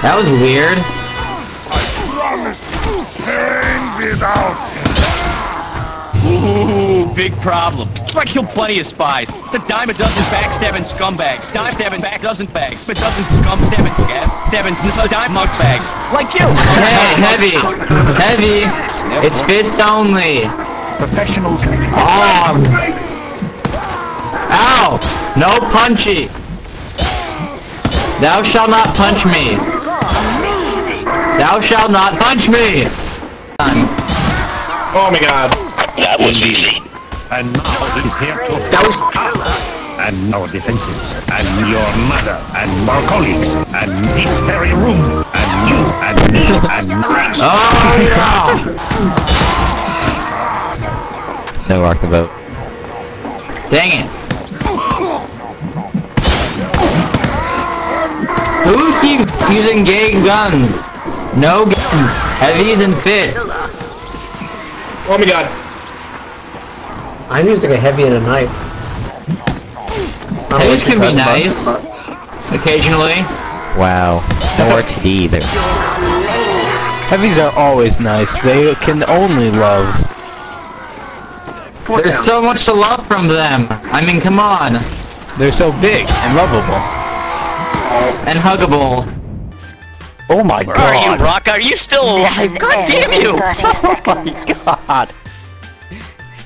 That was weird. Ooh, big problem. I killed plenty of spies. The dime a dozen backstabbing scumbags. Dime stabbing back dozen bags. A dozen scum stabbing scab. Stabbing a dime mug bags. Like you. Hey, heavy! Heavy! It's fists only! Professionals. Um. Ow! No punchy! Thou shalt not punch me! Thou shalt not punch me! Oh my god. That was easy. And now he's here to That was... and our defenses, and your mother, and our colleagues, and this very room, and you, and me, and Oh yeah! No rock the boat. Dang it! Who keeps using gay guns? No guns. Heavies and fit. Oh my god. I'm using a heavy and a knife. I'm Heavies can be a nice. Occasionally. Wow. No RTD either. Heavies are always nice. They can only love. There's so much to love from them. I mean, come on. They're so big and lovable. And huggable. Oh my Where are you, god. Rock? Are you still alive? God damn you! Oh my god.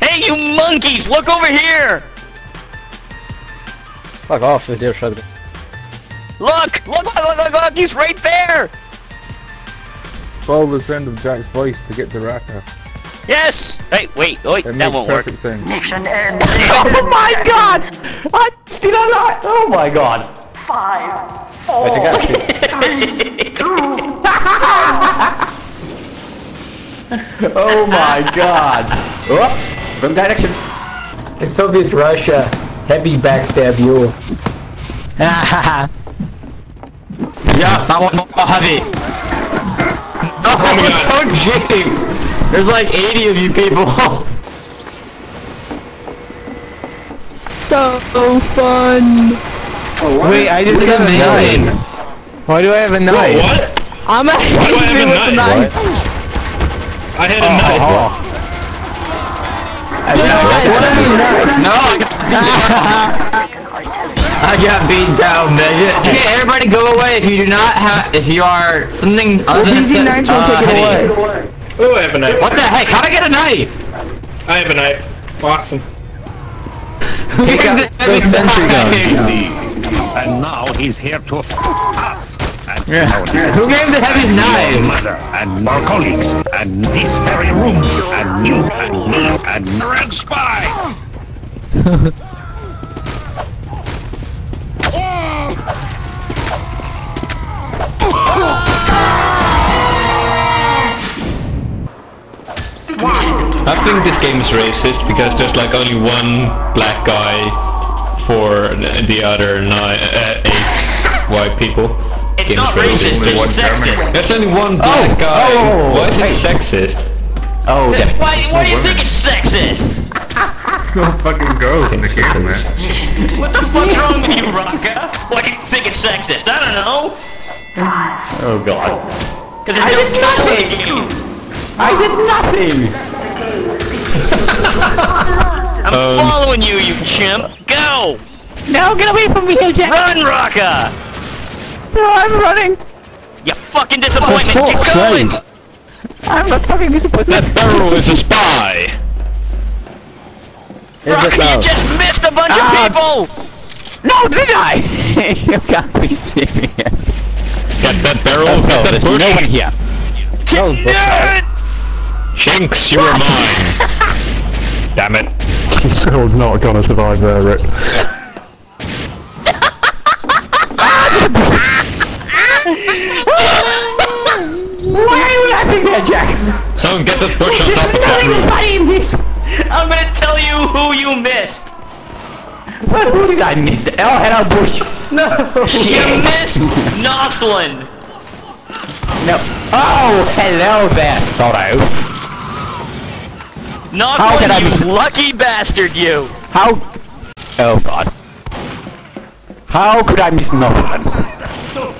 Hey, you monkeys! Look over here! Fuck off with your shotgun. Look! Look! Look! Look! Look! look he's right there! Follow the sound of Jack's voice to get to Raka. Yes! Hey, wait, wait, It that makes won't work. sense. Mission end. Oh my god! I did I not? Oh my god. Five, I think I see. Oh my god. Oh, wrong direction. In Soviet Russia, heavy backstab you. Yeah, I want more heavy. Oh, so cheap. There's like 80 of you people. So fun. Wait, I just have a amazing. knife. Why do I have a knife? What? I'm a do I have a with the knife? knife. I had a knife. Oh. no, I got, I got beat down, man. Okay, everybody go away if you do not have, if you are something other than PZ Knives will uh, take it away. Oh, I have a knife. What the heck? How'd I get a knife? I have a knife. Awesome. Who gave got the heavy the sentry knife? And now he's here to f us. And Yeah. Who gave the heavy knife? mother, and our colleagues, and this very room, and you, and me, and the red spy. I think this game is racist because there's like only one black guy for the other nine, uh, eight white people. It's Game not racist, it's German. sexist. There's only one black guy. oh, Why is it sexist? Oh, damn it. Why, why do you think it's sexist? No fucking girls in the game, man. What the fuck's wrong with you, Rocka? Why do you think it's sexist? I don't know. Oh god. Cause there's no girls in the game. I did nothing! I'm Um, following you, you chimp. Go! No, get away from me, you Jack! Run, Rocka! No, I'm running! You fucking disappointment. For Keep going. sake. I'm not fucking disappointed. That barrel is a spy. Rocka, you just missed a bunch Ah. of people. No, did I? you got me serious. Get that barrel. Oh, get no, there's bush. no one here. No, Nerd! Shinx, you are mine. Damn it. Still not gonna survive there, Rick. Why are you laughing there, Jack? Someone get that bush on top of that roof. Anybody in this? I'm gonna tell you who you missed. What, who did I miss? Oh, hello, Bush. No. You missed Northland. No. Oh, hello there, Sorrow. How can I Northland, miss- you lucky bastard, you. How? Oh God. How could I miss Northland? Uh.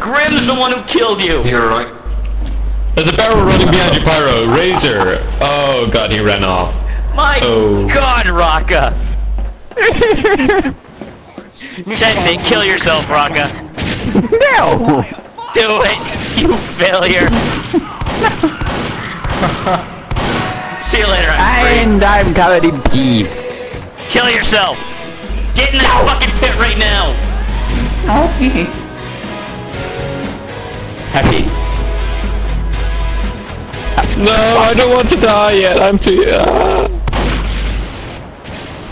Grim's the one who killed you. You're right. There's a barrel running behind you, Pyro. Razor. Oh god, he ran off. My Oh. God, Raka. Sensei, kill yourself, Raka. No! Do it, you failure. See you later. I'm free. And I'm covered in pee. Kill yourself. Get in that fucking pit right now. Happy. No, I don't want to die yet. I'm too. Uh...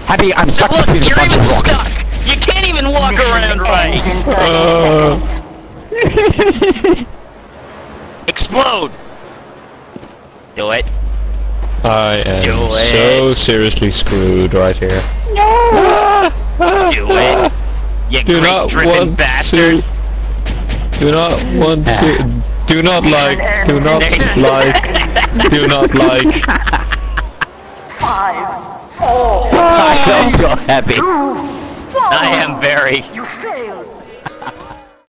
Happy, I'm stuck Look, between a you're bunch even of rocks. stuck. You can't even walk around right. Uh, Explode. Do it. I am Do it. so seriously screwed right here. No. Do it. You Do not great-driven want bastard. to. Do not want to. Ah. Do not like. Do not like. Do not like. Five. Four. I don't feel happy. I am very. You failed.